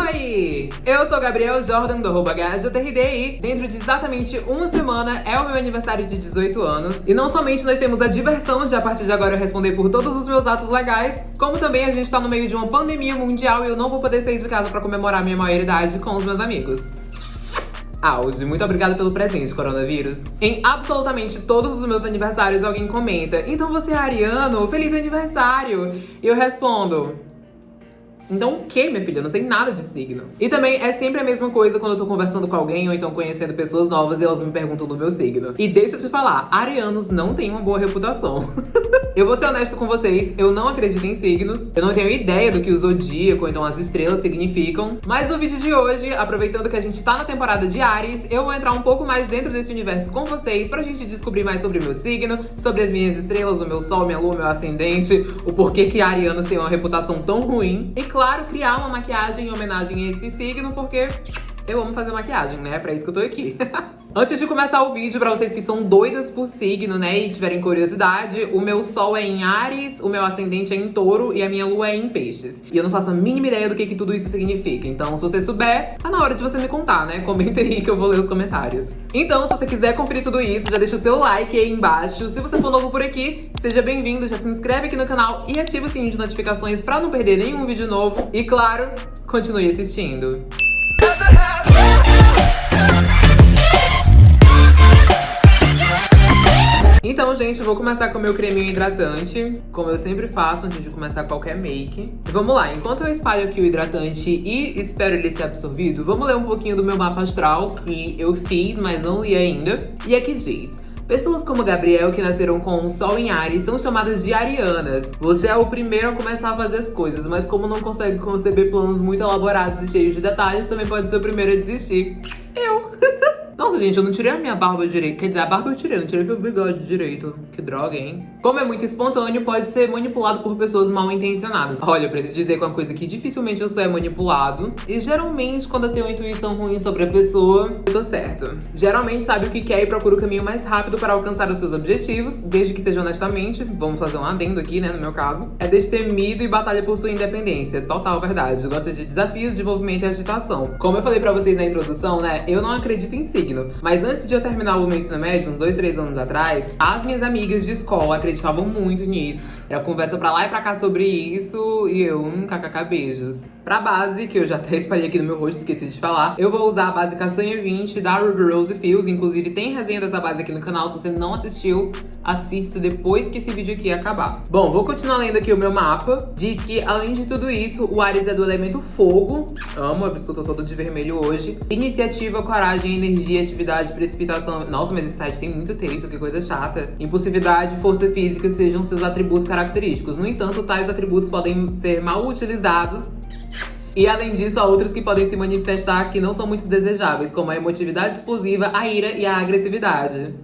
Oi! Eu sou Gabriel Jordan, do arroba HJRDI. Dentro de exatamente uma semana é o meu aniversário de 18 anos. E não somente nós temos a diversão de, a partir de agora, eu responder por todos os meus atos legais, como também a gente tá no meio de uma pandemia mundial e eu não vou poder sair de casa pra comemorar minha maioridade com os meus amigos. Auge, muito obrigada pelo presente, coronavírus. Em absolutamente todos os meus aniversários alguém comenta Então você é ariano? Feliz aniversário! E eu respondo então o que, minha filha? Eu não sei nada de signo. E também é sempre a mesma coisa quando eu tô conversando com alguém ou então conhecendo pessoas novas e elas me perguntam do meu signo. E deixa eu te falar, arianos não têm uma boa reputação. eu vou ser honesto com vocês, eu não acredito em signos. Eu não tenho ideia do que o zodíaco ou então as estrelas significam. Mas no vídeo de hoje, aproveitando que a gente tá na temporada de Ares, eu vou entrar um pouco mais dentro desse universo com vocês pra gente descobrir mais sobre o meu signo, sobre as minhas estrelas, o meu sol, minha lua, meu ascendente, o porquê que arianos têm uma reputação tão ruim. E claro, criar uma maquiagem em homenagem a esse signo, porque eu amo fazer maquiagem, né? É pra isso que eu tô aqui. Antes de começar o vídeo, pra vocês que são doidas por signo, né, e tiverem curiosidade, o meu sol é em Ares, o meu ascendente é em Touro e a minha lua é em Peixes. E eu não faço a mínima ideia do que, que tudo isso significa. Então, se você souber, tá na hora de você me contar, né? Comenta aí que eu vou ler os comentários. Então, se você quiser conferir tudo isso, já deixa o seu like aí embaixo. Se você for novo por aqui, seja bem-vindo, já se inscreve aqui no canal e ativa o sininho de notificações pra não perder nenhum vídeo novo. E claro, continue assistindo. Então, gente, eu vou começar com o meu creminho hidratante, como eu sempre faço antes de começar qualquer make. Vamos lá, enquanto eu espalho aqui o hidratante e espero ele ser absorvido, vamos ler um pouquinho do meu mapa astral, que eu fiz, mas não li ainda. E aqui diz... Pessoas como Gabriel, que nasceram com o Sol em Ares, são chamadas de arianas. Você é o primeiro a começar a fazer as coisas, mas como não consegue conceber planos muito elaborados e cheios de detalhes, também pode ser o primeiro a desistir. Eu! Nossa, gente, eu não tirei a minha barba direito. Quer dizer, a barba eu tirei, não tirei meu bigode direito. Que droga, hein? Como é muito espontâneo, pode ser manipulado por pessoas mal intencionadas. Olha, eu preciso dizer que é uma coisa que dificilmente eu sou é manipulado. E geralmente, quando eu tenho uma intuição ruim sobre a pessoa, eu tô certo. Geralmente sabe o que quer e procura o caminho mais rápido para alcançar os seus objetivos, desde que seja honestamente. Vamos fazer um adendo aqui, né, no meu caso. É destemido e batalha por sua independência. Total verdade. Gosta de desafios, de movimento e agitação. Como eu falei pra vocês na introdução, né, eu não acredito em si signo. Mas antes de eu terminar o meu ensino médio, uns dois, três anos atrás, as minhas amigas de escola acreditavam muito nisso. Era conversa pra lá e pra cá sobre isso e eu, um kkk, beijos. Pra base, que eu já até espalhei aqui no meu rosto, esqueci de falar, eu vou usar a base Castanha 20 da Ruby Rose Fields. Inclusive tem resenha dessa base aqui no canal, se você não assistiu, assista depois que esse vídeo aqui acabar. Bom, vou continuar lendo aqui o meu mapa. Diz que, além de tudo isso, o Ares é do elemento fogo. Amo, é por isso que eu tô todo de vermelho hoje. Iniciativa, coragem, energia, atividade, precipitação. Nossa, mas esse site tem muito texto, que coisa chata. Impulsividade, força física sejam seus atributos característicos. No entanto, tais atributos podem ser mal utilizados e além disso, há outros que podem se manifestar que não são muito desejáveis, como a emotividade explosiva, a ira e a agressividade.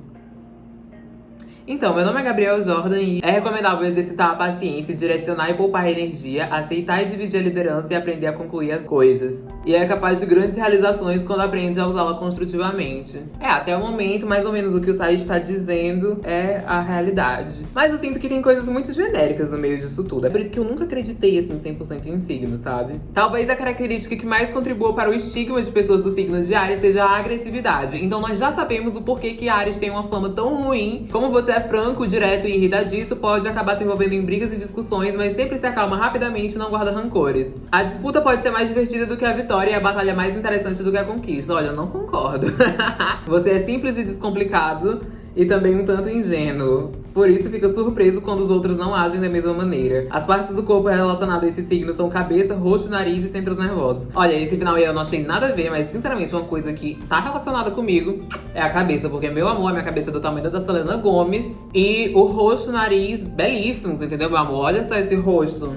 Então, meu nome é Gabriel Jordan e é recomendável exercitar a paciência, direcionar e poupar energia, aceitar e dividir a liderança e aprender a concluir as coisas. E é capaz de grandes realizações quando aprende a usá-la construtivamente. É, até o momento, mais ou menos o que o site está dizendo é a realidade. Mas eu sinto que tem coisas muito genéricas no meio disso tudo. É por isso que eu nunca acreditei, assim, 100% em signo, sabe? Talvez a característica que mais contribua para o estigma de pessoas do signo de Ares seja a agressividade. Então nós já sabemos o porquê que Ares tem uma fama tão ruim. Como você é é franco, direto e irritadiço, pode acabar se envolvendo em brigas e discussões, mas sempre se acalma rapidamente e não guarda rancores. A disputa pode ser mais divertida do que a vitória e a batalha mais interessante do que a conquista. Olha, eu não concordo. Você é simples e descomplicado e também um tanto ingênuo. Por isso fica surpreso quando os outros não agem da mesma maneira. As partes do corpo relacionadas a esse signo são cabeça, rosto, nariz e centros nervosos. Olha, esse final aí eu não achei nada a ver, mas sinceramente uma coisa que tá relacionada comigo é a cabeça, porque meu amor, minha cabeça é do tamanho da Selena Gomes e o rosto, nariz, belíssimos, entendeu, meu amor? Olha só esse rosto.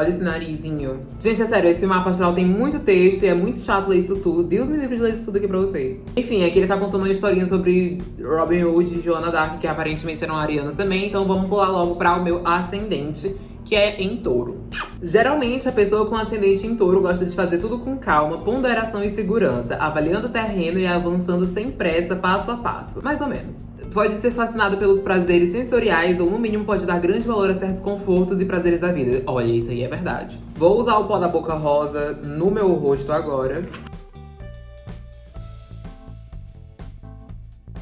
Olha esse narizinho. Gente, é sério, esse mapa astral tem muito texto e é muito chato ler isso tudo. Deus me livre de ler isso tudo aqui pra vocês. Enfim, aqui ele tá contando uma historinha sobre Robin Hood e Joana Dark, que aparentemente eram arianas também. Então vamos pular logo pra o meu ascendente. Que é em touro. Geralmente, a pessoa com ascendente em touro gosta de fazer tudo com calma, ponderação e segurança, avaliando o terreno e avançando sem pressa, passo a passo. Mais ou menos. Pode ser fascinado pelos prazeres sensoriais ou, no mínimo, pode dar grande valor a certos confortos e prazeres da vida. Olha, isso aí é verdade. Vou usar o pó da boca rosa no meu rosto agora.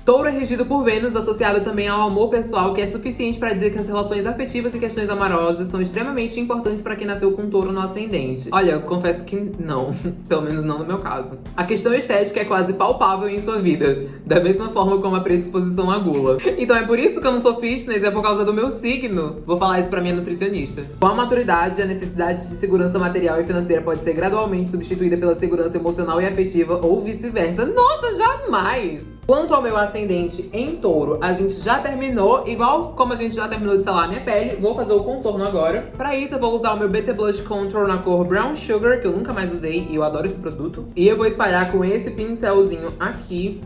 Touro é regido por Vênus, associado também ao amor pessoal, que é suficiente para dizer que as relações afetivas e questões amorosas são extremamente importantes para quem nasceu com touro no ascendente. Olha, eu confesso que não, pelo menos não no meu caso. A questão estética é quase palpável em sua vida, da mesma forma como a predisposição à gula. Então é por isso que eu não sou fitness, é por causa do meu signo. Vou falar isso pra minha nutricionista. Com a maturidade, a necessidade de segurança material e financeira pode ser gradualmente substituída pela segurança emocional e afetiva ou vice-versa. Nossa, jamais! Quanto ao meu ascendente em touro, a gente já terminou, igual como a gente já terminou de selar minha pele, vou fazer o contorno agora. Pra isso eu vou usar o meu BT Blush Contour na cor Brown Sugar, que eu nunca mais usei e eu adoro esse produto. E eu vou espalhar com esse pincelzinho aqui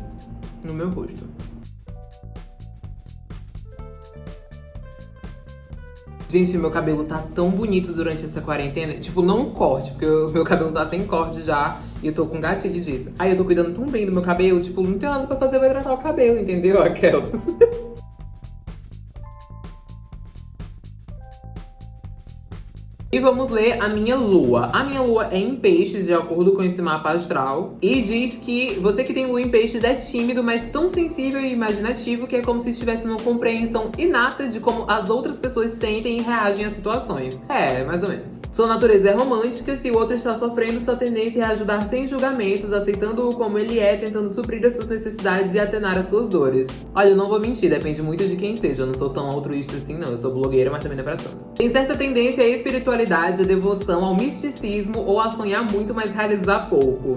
no meu rosto. Gente, meu cabelo tá tão bonito durante essa quarentena. Tipo, não corte, porque o meu cabelo tá sem corte já. E eu tô com gatilho disso. Aí eu tô cuidando tão bem do meu cabelo, tipo, não tem nada pra fazer, vai tratar o cabelo, entendeu? Aquelas. E vamos ler a minha lua. A minha lua é em peixes, de acordo com esse mapa astral. E diz que você que tem lua em peixes é tímido, mas tão sensível e imaginativo que é como se estivesse numa compreensão inata de como as outras pessoas sentem e reagem às situações. É, mais ou menos. Sua natureza é romântica, se o outro está sofrendo, sua tendência é ajudar sem julgamentos, aceitando-o como ele é, tentando suprir as suas necessidades e atenar as suas dores. Olha, eu não vou mentir, depende muito de quem seja, eu não sou tão altruísta assim não, eu sou blogueira, mas também não é pra tanto. Tem certa tendência à espiritualidade, à devoção, ao misticismo ou a sonhar muito, mas realizar pouco.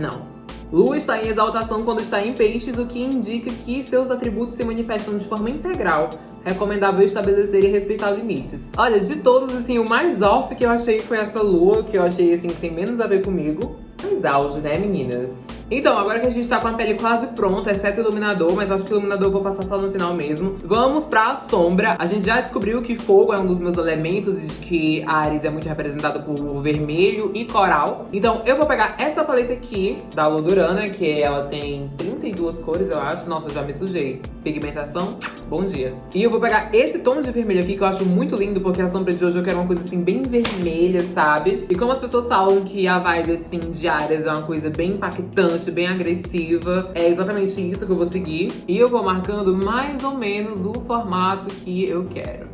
Não. Lua está em exaltação quando está em peixes, o que indica que seus atributos se manifestam de forma integral, recomendável estabelecer e respeitar limites. Olha, de todos, assim, o mais off que eu achei foi essa lua, que eu achei, assim, que tem menos a ver comigo. Mais auge, né, meninas? Então, agora que a gente tá com a pele quase pronta, exceto o iluminador, mas acho que o iluminador eu vou passar só no final mesmo. Vamos pra sombra. A gente já descobriu que fogo é um dos meus elementos e que Ares é muito representado por vermelho e coral. Então, eu vou pegar essa paleta aqui, da Lodurana, que ela tem 32 cores, eu acho. Nossa, já me sujei. Pigmentação, bom dia. E eu vou pegar esse tom de vermelho aqui, que eu acho muito lindo, porque a sombra de hoje eu quero uma coisa assim, bem vermelha, sabe? E como as pessoas falam que a vibe, assim, de Ares é uma coisa bem impactante, bem agressiva. É exatamente isso que eu vou seguir. E eu vou marcando mais ou menos o formato que eu quero.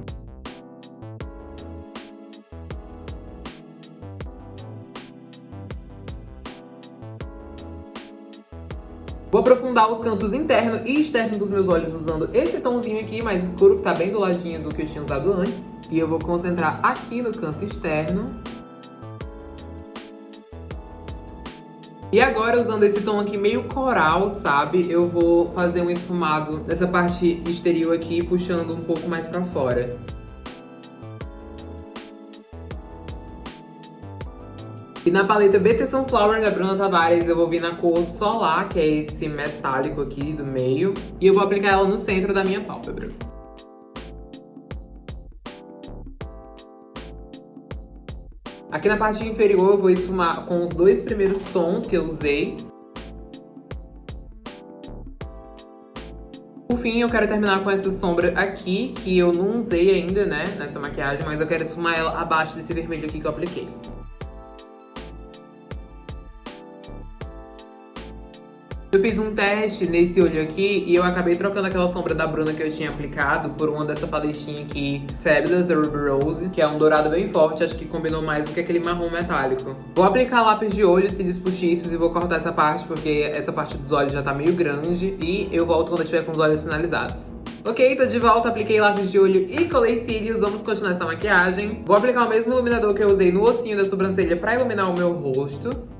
Vou aprofundar os cantos interno e externo dos meus olhos usando esse tomzinho aqui mais escuro, que tá bem do ladinho do que eu tinha usado antes. E eu vou concentrar aqui no canto externo. E agora, usando esse tom aqui meio coral, sabe? Eu vou fazer um esfumado nessa parte exterior aqui, puxando um pouco mais pra fora. E na paleta BT Sunflower da Bruna Tavares eu vou vir na cor Solar, que é esse metálico aqui do meio. E eu vou aplicar ela no centro da minha pálpebra. Aqui na parte inferior eu vou esfumar com os dois primeiros tons que eu usei. Por fim, eu quero terminar com essa sombra aqui, que eu não usei ainda, né, nessa maquiagem, mas eu quero esfumar ela abaixo desse vermelho aqui que eu apliquei. Eu fiz um teste nesse olho aqui e eu acabei trocando aquela sombra da Bruna que eu tinha aplicado por uma dessa paletinha aqui, Fabulous Ruby Rose, que é um dourado bem forte, acho que combinou mais do que aquele marrom metálico. Vou aplicar lápis de olho, cílios postiços e vou cortar essa parte porque essa parte dos olhos já tá meio grande e eu volto quando eu tiver com os olhos sinalizados. Ok, tô de volta, apliquei lápis de olho e colei cílios, vamos continuar essa maquiagem. Vou aplicar o mesmo iluminador que eu usei no ossinho da sobrancelha pra iluminar o meu rosto.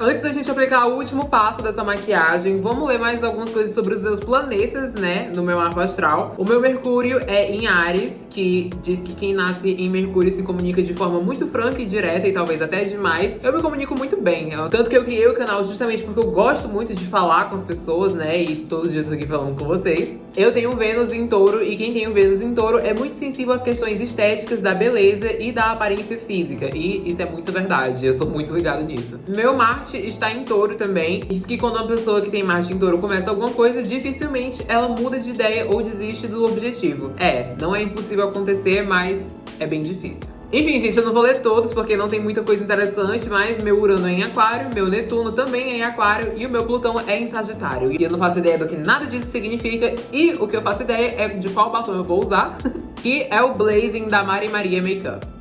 Antes da gente aplicar o último passo dessa maquiagem, vamos ler mais algumas coisas sobre os seus planetas, né, no meu mapa astral. O meu Mercúrio é em Ares, que diz que quem nasce em Mercúrio se comunica de forma muito franca e direta e talvez até demais. Eu me comunico muito bem, tanto que eu criei o canal justamente porque eu gosto muito de falar com as pessoas, né? E todo dia eu tô aqui falando com vocês. Eu tenho Vênus em touro e quem tem o Vênus em touro é muito sensível às questões estéticas, da beleza e da aparência física. E isso é muito verdade, eu sou muito ligado nisso. Meu Marte está em touro também. Diz que quando uma pessoa que tem Marte em touro começa alguma coisa, dificilmente ela muda de ideia ou desiste do objetivo. É, não é impossível acontecer, mas é bem difícil. Enfim, gente, eu não vou ler todos porque não tem muita coisa interessante, mas meu Urano é em Aquário, meu Netuno também é em Aquário e o meu Plutão é em Sagitário. E eu não faço ideia do que nada disso significa e o que eu faço ideia é de qual batom eu vou usar, que é o Blazing da Mari Maria Makeup.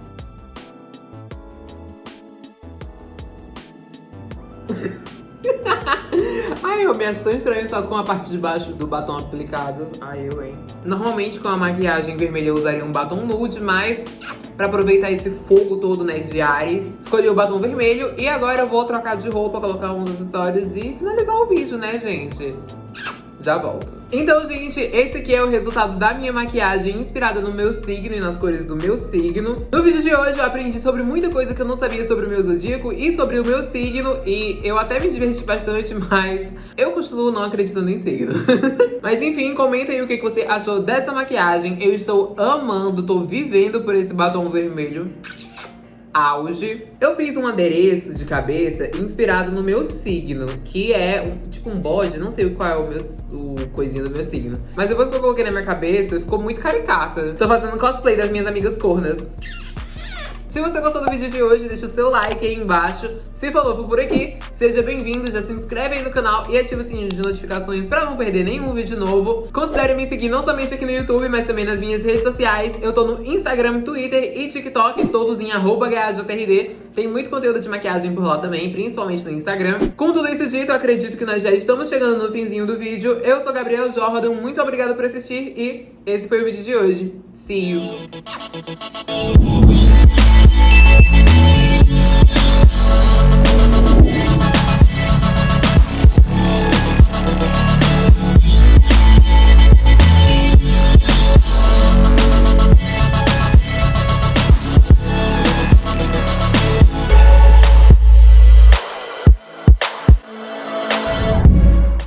Eu me acho tão estranho só com a parte de baixo do batom aplicado. Ai, eu, hein. Normalmente com a maquiagem vermelha eu usaria um batom nude, mas pra aproveitar esse fogo todo, né, de Ares. Escolhi o batom vermelho e agora eu vou trocar de roupa, colocar uns acessórios e finalizar o vídeo, né, gente? Já volto. Então, gente, esse aqui é o resultado da minha maquiagem inspirada no meu signo e nas cores do meu signo. No vídeo de hoje eu aprendi sobre muita coisa que eu não sabia sobre o meu zodíaco e sobre o meu signo e eu até me diverti bastante, mas eu costumo não acreditando em signo. mas enfim, comenta aí o que você achou dessa maquiagem. Eu estou amando, tô vivendo por esse batom vermelho auge. Eu fiz um adereço de cabeça inspirado no meu signo, que é um, tipo um bode, não sei qual é o meu o coisinho do meu signo. Mas depois que eu coloquei na minha cabeça, ficou muito caricata. Tô fazendo cosplay das minhas amigas cornas. Se você gostou do vídeo de hoje, deixa o seu like aí embaixo. Se for novo por aqui, seja bem-vindo, já se inscreve aí no canal e ativa o sininho de notificações pra não perder nenhum vídeo novo. Considere me seguir não somente aqui no YouTube, mas também nas minhas redes sociais. Eu tô no Instagram, Twitter e TikTok, todos em arroba Tem muito conteúdo de maquiagem por lá também, principalmente no Instagram. Com tudo isso dito, acredito que nós já estamos chegando no finzinho do vídeo. Eu sou Gabriel Jordan, muito obrigada por assistir e esse foi o vídeo de hoje. See you!